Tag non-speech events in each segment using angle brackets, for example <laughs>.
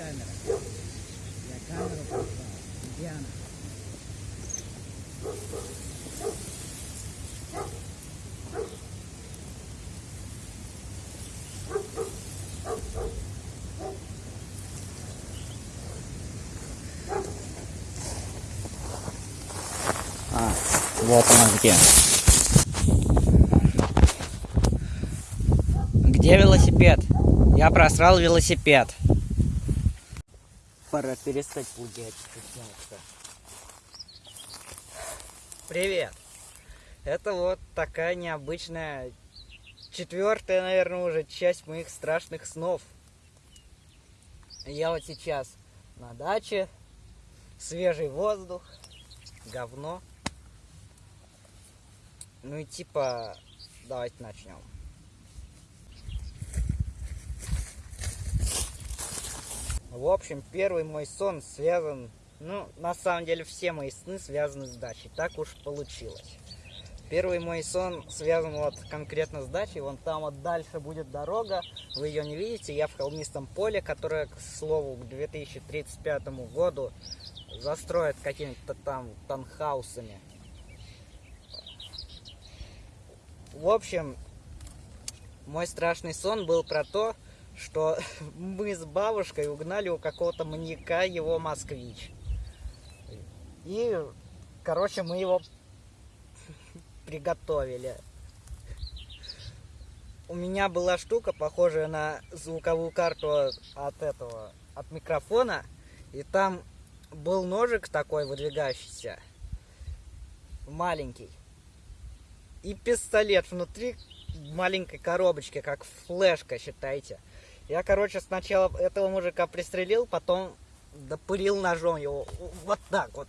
Камера? Я камеру поставил. Где она? А, вот она где. Где велосипед? Я просрал велосипед. Пора перестать пугать. Привет. Это вот такая необычная четвертая, наверное, уже часть моих страшных снов. Я вот сейчас на даче, свежий воздух, говно. Ну и типа, давайте начнем. В общем, первый мой сон связан, ну, на самом деле все мои сны связаны с дачей, так уж получилось. Первый мой сон связан вот конкретно с дачей, вон там вот дальше будет дорога, вы ее не видите, я в холмистом поле, которое, к слову, к 2035 году застроят какими-то там танхаусами. В общем, мой страшный сон был про то, что <laughs> мы с бабушкой угнали у какого-то маньяка его москвич. И, короче, мы его <laughs> приготовили. У меня была штука, похожая на звуковую карту от этого, от микрофона. И там был ножик такой выдвигающийся, маленький. И пистолет внутри маленькой коробочки, как флешка, считайте. Я, короче, сначала этого мужика пристрелил, потом допылил ножом его. Вот так вот.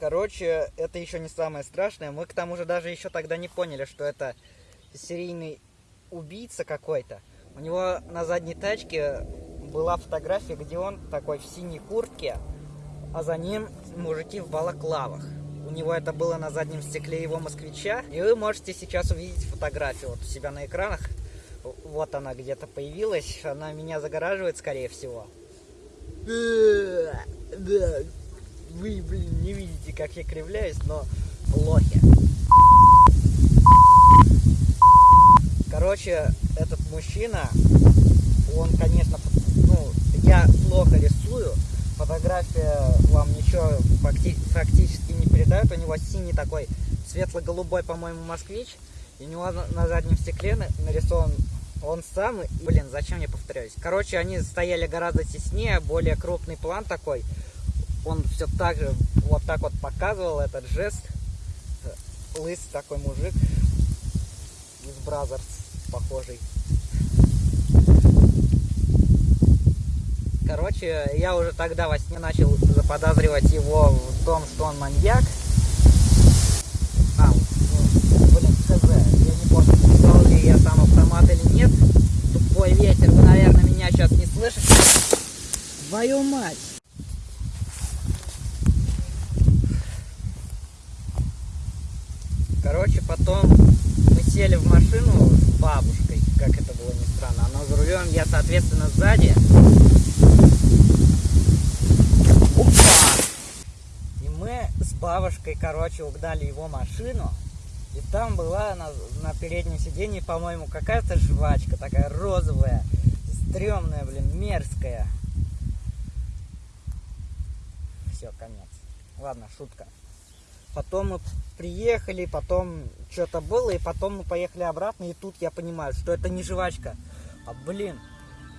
Короче, это еще не самое страшное. Мы к тому же даже еще тогда не поняли, что это серийный убийца какой-то. У него на задней тачке была фотография, где он такой в синей куртке, а за ним мужики в балаклавах. У него это было на заднем стекле его москвича. И вы можете сейчас увидеть фотографию вот у себя на экранах. Вот она где-то появилась. Она меня загораживает, скорее всего. Вы, блин, не видите, как я кривляюсь, но лохи. Короче, этот мужчина, он, конечно, ну, я плохо рисую, фотография вам ничего фактически не передает. У него синий такой светло-голубой, по-моему, москвич. И у него на заднем стекле нарисован он сам. Блин, зачем я повторяюсь? Короче, они стояли гораздо теснее, более крупный план такой. Он все так же, вот так вот показывал этот жест. Лысый такой мужик из Brazzers, похожий. Короче, я уже тогда во сне начал заподозривать его в том, что он маньяк. А, ну, блин, хз, я не помню, я сам автомат или нет. Тупой ветер, вы, наверное, меня сейчас не слышите. Твою мать! Короче, потом мы сели в машину с бабушкой, как это было ни странно. Она за рулем, я, соответственно, сзади. бабушкой, короче, угнали его машину. И там была на, на переднем сиденье, по-моему, какая-то жвачка такая розовая, стрёмная, блин, мерзкая. Все, конец. Ладно, шутка. Потом мы приехали, потом что-то было, и потом мы поехали обратно, и тут я понимаю, что это не жвачка, а, блин,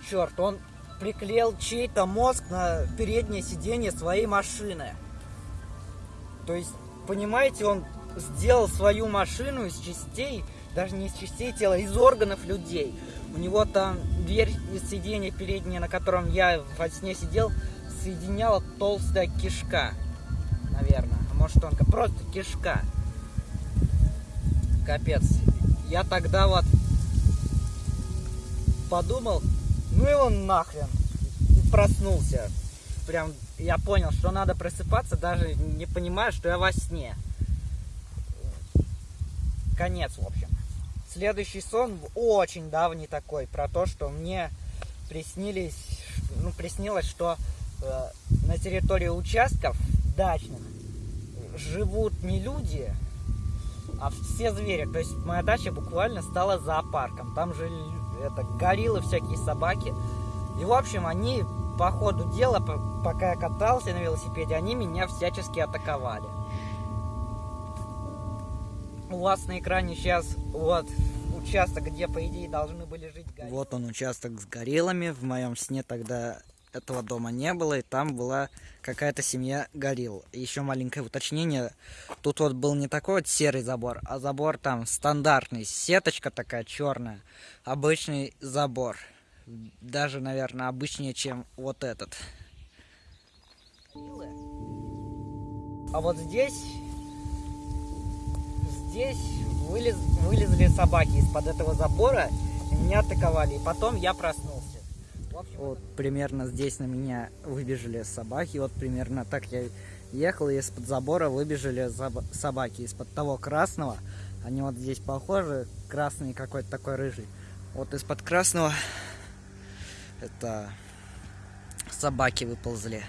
черт, он приклеил чей-то мозг на переднее сиденье своей машины. То есть, понимаете, он сделал свою машину из частей, даже не из частей тела, из органов людей. У него там дверь из сиденья передняя, на котором я во сне сидел, соединяла толстая кишка, наверное. А может тонко, просто кишка. Капец. Я тогда вот подумал, ну он нахрен. И проснулся. Прям я понял, что надо просыпаться, даже не понимая, что я во сне. Конец, в общем. Следующий сон очень давний такой, про то, что мне приснились, ну, приснилось, что э, на территории участков дачных живут не люди, а все звери. То есть моя дача буквально стала зоопарком. Там же это гориллы, всякие собаки. И в общем, они по ходу дела, пока я катался на велосипеде, они меня всячески атаковали. У вас на экране сейчас вот участок, где, по идее, должны были жить гориллы. Вот он, участок с гориллами. В моем сне тогда этого дома не было, и там была какая-то семья горилл. Еще маленькое уточнение. Тут вот был не такой вот серый забор, а забор там стандартный, сеточка такая черная. Обычный забор. Даже, наверное, обычнее, чем вот этот. А вот здесь... Здесь вылез, вылезли собаки из-под этого забора, меня атаковали. И потом я проснулся. Вот примерно здесь на меня выбежали собаки. Вот примерно так я ехал, и из-под забора выбежали собаки. Из-под того красного, они вот здесь похожи, красный какой-то такой рыжий. Вот из-под красного это собаки выползли.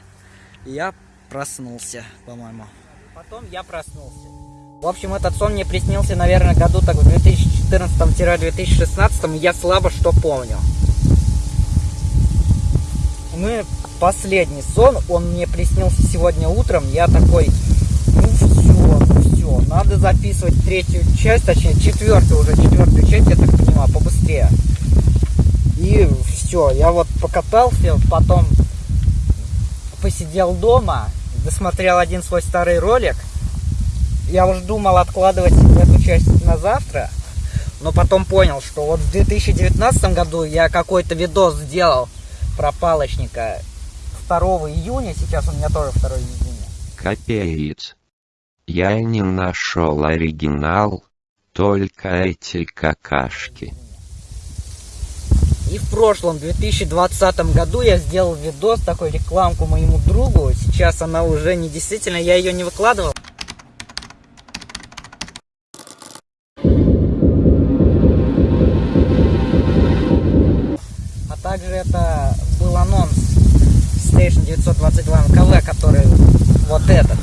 Я проснулся, по-моему. Потом я проснулся. В общем, этот сон мне приснился, наверное, году так в 2014-2016, и я слабо что помню. Мы последний сон, он мне приснился сегодня утром, я такой, ну все, ну все, надо записывать третью часть, точнее четвертую уже, четвертую часть, я так понимаю, побыстрее. И все, я вот покатался, потом посидел дома, досмотрел один свой старый ролик, я уже думал откладывать эту часть на завтра, но потом понял, что вот в 2019 году я какой-то видос сделал про палочника 2 июня, сейчас у меня тоже 2 июня. Капец. Я не нашел оригинал, только эти какашки. И в прошлом, 2020 году я сделал видос, такой рекламку моему другу. Сейчас она уже не действительно, я ее не выкладывал. Также это был анонс Station 922 МКВ, который вот этот.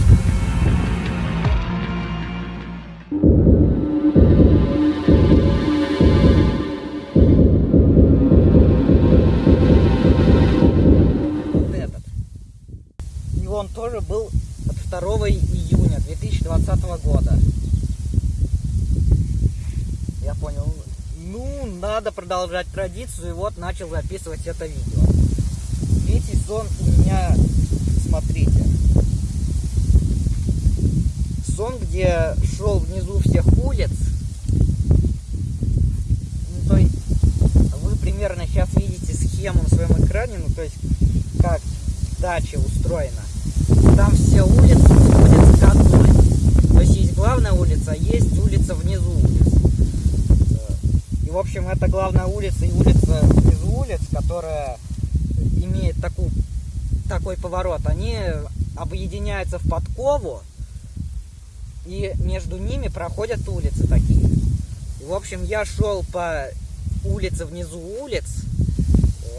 Надо продолжать традицию, и вот начал записывать это видео. Третий сон у меня, смотрите. Сон, где шел внизу всех улиц. Ну, то есть, вы примерно сейчас видите схему на своем экране, ну, то есть, как дача устроена. Там все улицы сходятся к одной. То есть, есть главная улица, а есть улица внизу улиц в общем, это главная улица и улица из улиц, которая имеет такую, такой поворот. Они объединяются в подкову, и между ними проходят улицы такие. В общем, я шел по улице внизу улиц.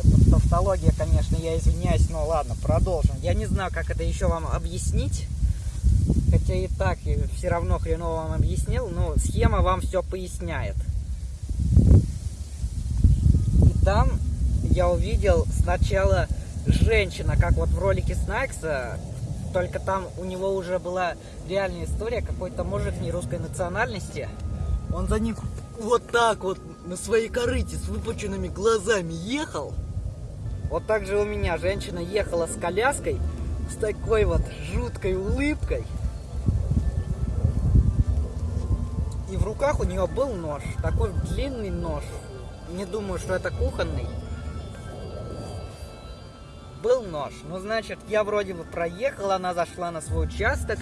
Это тавтология, конечно, я извиняюсь, но ладно, продолжим. Я не знаю, как это еще вам объяснить. Хотя и так и все равно хреново вам объяснил, но схема вам все поясняет там я увидел сначала женщина, как вот в ролике Снайкса, только там у него уже была реальная история, какой-то мужик не русской национальности. Он за ним вот так вот на своей корыте с выпученными глазами ехал. Вот так же у меня женщина ехала с коляской, с такой вот жуткой улыбкой. И в руках у нее был нож, такой длинный нож, не думаю, что это кухонный. Был нож. Ну, значит, я вроде бы проехал, она зашла на свой участок.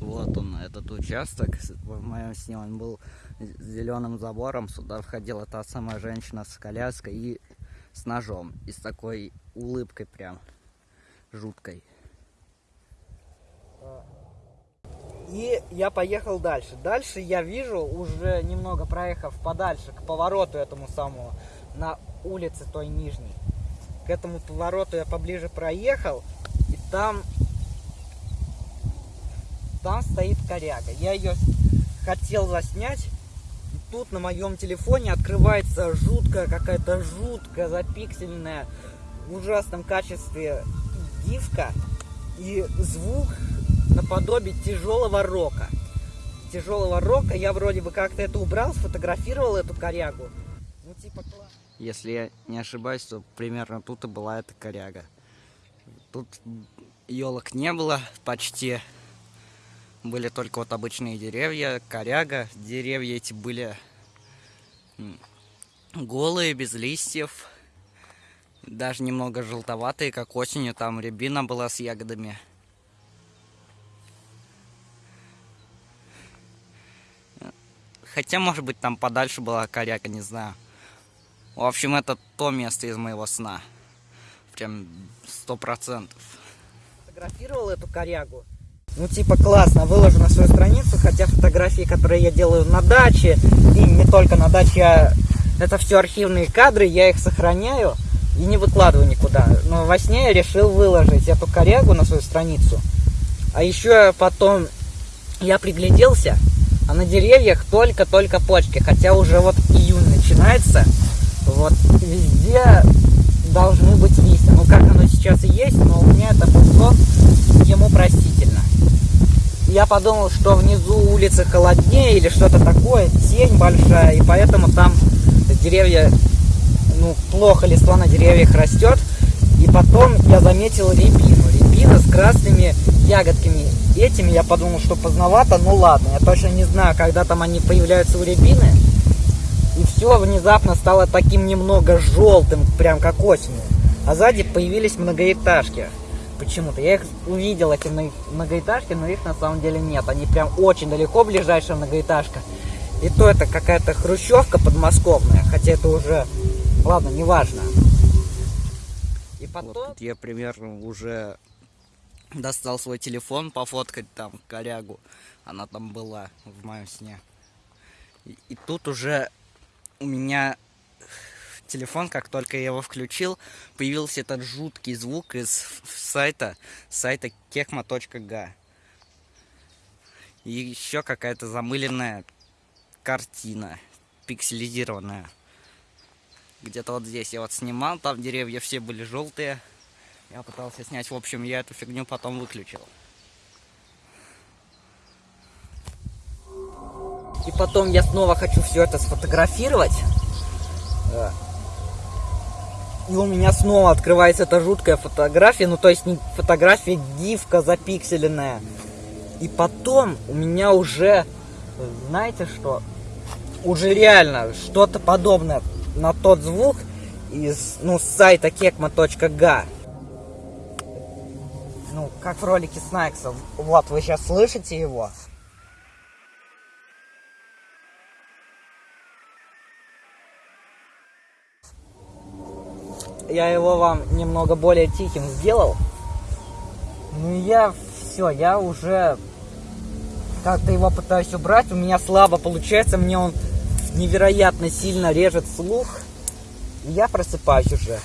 Вот он, этот участок. В моем сне он был с зеленым забором. Сюда входила та самая женщина с коляской и с ножом. И с такой улыбкой прям жуткой. И я поехал дальше. Дальше я вижу, уже немного проехав подальше, к повороту этому самому, на улице той нижней. К этому повороту я поближе проехал, и там там стоит коряга. Я ее хотел заснять, тут на моем телефоне открывается жуткая, какая-то жуткая, запиксельная, в ужасном качестве дивка и звук наподобие тяжелого рока. Тяжелого рока. Я вроде бы как-то это убрал, сфотографировал эту корягу. Ну, типа. Если я не ошибаюсь, то примерно тут и была эта коряга. Тут елок не было почти. Были только вот обычные деревья, коряга. Деревья эти были голые, без листьев. Даже немного желтоватые, как осенью. Там рябина была с ягодами. Хотя, может быть, там подальше была коряга, не знаю. В общем, это то место из моего сна. Прям сто процентов. Фотографировал эту корягу. Ну, типа, классно, выложу на свою страницу, хотя фотографии, которые я делаю на даче, и не только на даче, а это все архивные кадры, я их сохраняю и не выкладываю никуда. Но во сне я решил выложить эту корягу на свою страницу. А еще потом я пригляделся, а на деревьях только-только почки, хотя уже вот июнь начинается, вот везде должны быть листья. Ну, как оно сейчас и есть, но у меня это пришло ему простительно. Я подумал, что внизу улицы холоднее или что-то такое, тень большая, и поэтому там деревья, ну, плохо листва на деревьях растет. И потом я заметил рябину. Рябина с красными ягодками. Этими я подумал, что поздновато, ну ладно. Я точно не знаю, когда там они появляются у рябины. И все внезапно стало таким немного желтым, прям как осенью. А сзади появились многоэтажки. Почему-то. Я их увидел, эти многоэтажки, но их на самом деле нет. Они прям очень далеко, ближайшая многоэтажка. И то это какая-то хрущевка подмосковная. Хотя это уже... Ладно, неважно. Потом... Вот я примерно уже достал свой телефон пофоткать там корягу. Она там была в моем сне. И, и тут уже у меня телефон, как только я его включил, появился этот жуткий звук из сайта, сайта kekma.ga. И еще какая-то замыленная картина, пикселизированная. Где-то вот здесь я вот снимал, там деревья все были желтые. Я пытался снять, в общем, я эту фигню потом выключил. И потом я снова хочу все это сфотографировать. И у меня снова открывается эта жуткая фотография. Ну, то есть не фотография, гифка запикселенная. И потом у меня уже, знаете что, уже реально что-то подобное на тот звук из, ну, сайта kekma.ga. Ну, как в ролике Снайкса. Вот, вы сейчас слышите его. я его вам немного более тихим сделал. Ну я все, я уже как-то его пытаюсь убрать. У меня слабо получается, мне он невероятно сильно режет слух. Я просыпаюсь уже.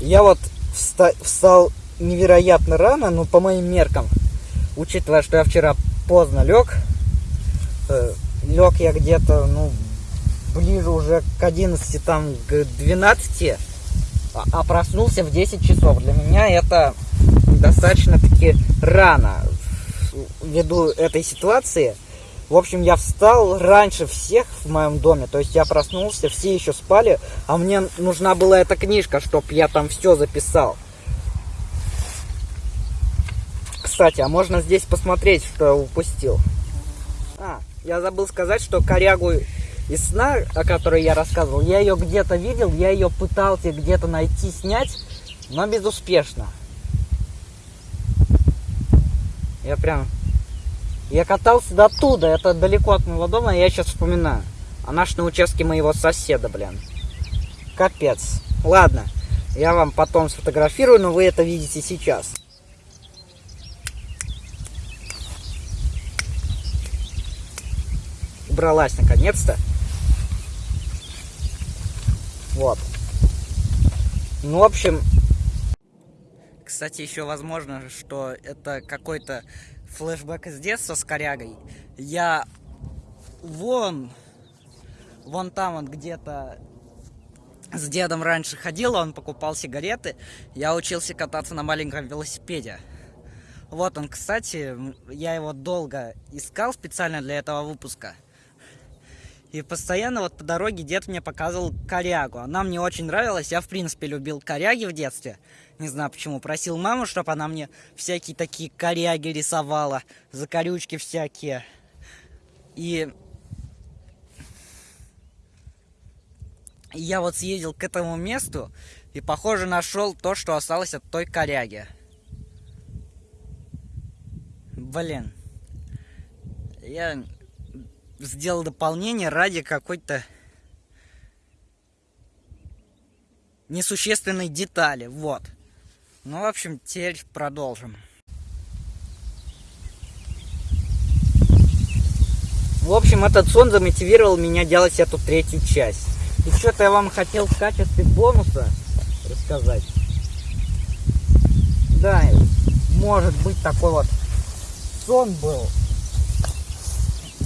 Я вот вста встал невероятно рано, ну по моим меркам. Учитывая, что я вчера поздно лег. Э, лег я где-то, ну, ближе уже к 11, там, к 12 а проснулся в 10 часов. Для меня это достаточно-таки рано ввиду этой ситуации. В общем, я встал раньше всех в моем доме, то есть я проснулся, все еще спали, а мне нужна была эта книжка, чтобы я там все записал. Кстати, а можно здесь посмотреть, что я упустил. А, я забыл сказать, что корягу из сна, о которой я рассказывал, я ее где-то видел, я ее пытался где-то найти, снять, но безуспешно. Я прям... Я катался до туда, это далеко от моего дома, я сейчас вспоминаю. А наш на участке моего соседа, блин. Капец. Ладно, я вам потом сфотографирую, но вы это видите сейчас. Убралась наконец-то. Вот. Ну, в общем... Кстати, еще возможно, что это какой-то флешбэк из детства с корягой. Я вон, вон там вот где-то с дедом раньше ходил, он покупал сигареты. Я учился кататься на маленьком велосипеде. Вот он, кстати, я его долго искал специально для этого выпуска. И постоянно вот по дороге дед мне показывал корягу. Она мне очень нравилась. Я, в принципе, любил коряги в детстве. Не знаю почему. Просил маму, чтобы она мне всякие такие коряги рисовала. Закорючки всякие. И... и я вот съездил к этому месту и, похоже, нашел то, что осталось от той коряги. Блин. Я сделал дополнение ради какой-то несущественной детали. Вот. Ну, в общем, теперь продолжим. В общем, этот сон замотивировал меня делать эту третью часть. И что-то я вам хотел в качестве бонуса рассказать. Да, может быть такой вот сон был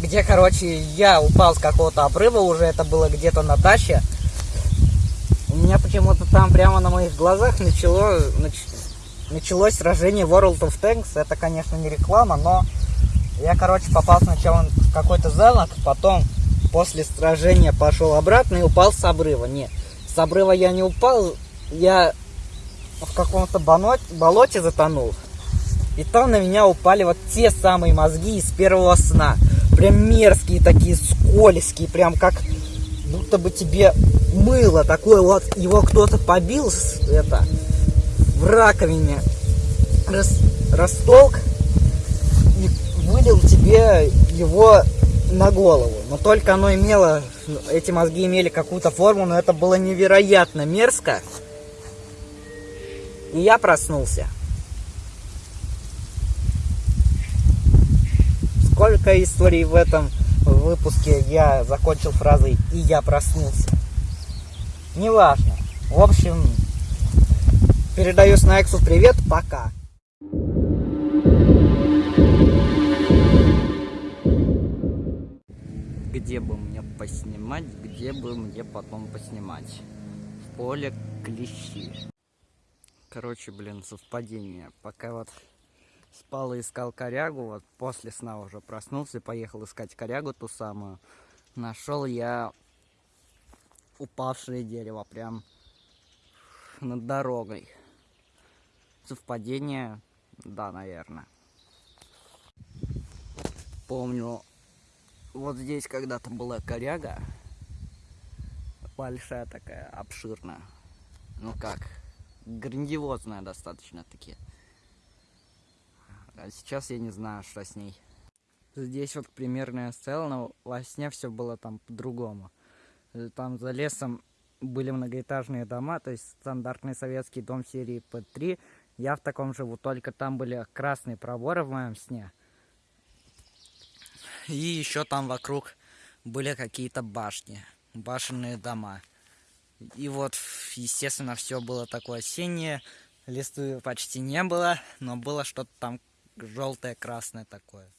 где, короче, я упал с какого-то обрыва уже, это было где-то на даче. У меня почему-то там прямо на моих глазах начало, нач, началось сражение World of Tanks. Это, конечно, не реклама, но я, короче, попал сначала в какой-то замок, потом после сражения пошел обратно и упал с обрыва. Не, с обрыва я не упал, я в каком-то болоте затонул. И там на меня упали вот те самые мозги из первого сна прям мерзкие такие, скользкие, прям как будто бы тебе мыло такое вот, его кто-то побил, это, в раковине, рас, растолк и вылил тебе его на голову. Но только оно имело, эти мозги имели какую-то форму, но это было невероятно мерзко. И я проснулся. Сколько историй в этом выпуске я закончил фразой «и я проснулся». Неважно. В общем, передаю Снайксу привет, пока. Где бы мне поснимать, где бы мне потом поснимать? В поле клещи. Короче, блин, совпадение. Пока вот спал и искал корягу, вот после сна уже проснулся и поехал искать корягу ту самую. Нашел я упавшее дерево прям над дорогой. Совпадение? Да, наверное. Помню, вот здесь когда-то была коряга. Большая такая, обширная. Ну как, грандиозная достаточно таки. А сейчас я не знаю, что с ней. Здесь вот примерная сцена, но во сне все было там по-другому. Э, там за лесом были многоэтажные дома, то есть стандартный советский дом серии П3. Я в таком живу, только там были красные проборы в моем сне. И еще там вокруг были какие-то башни, башенные дома. И вот, естественно, все было такое осеннее, листвы почти не было, но было что-то там желтое, красное такое.